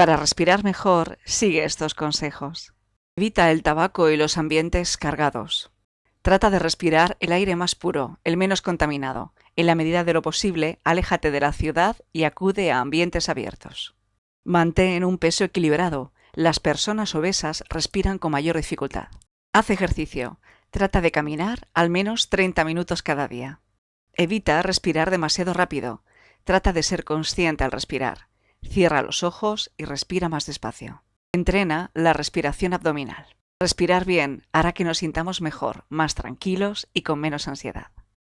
Para respirar mejor, sigue estos consejos. Evita el tabaco y los ambientes cargados. Trata de respirar el aire más puro, el menos contaminado. En la medida de lo posible, aléjate de la ciudad y acude a ambientes abiertos. Mantén un peso equilibrado. Las personas obesas respiran con mayor dificultad. Haz ejercicio. Trata de caminar al menos 30 minutos cada día. Evita respirar demasiado rápido. Trata de ser consciente al respirar. Cierra los ojos y respira más despacio. Entrena la respiración abdominal. Respirar bien hará que nos sintamos mejor, más tranquilos y con menos ansiedad.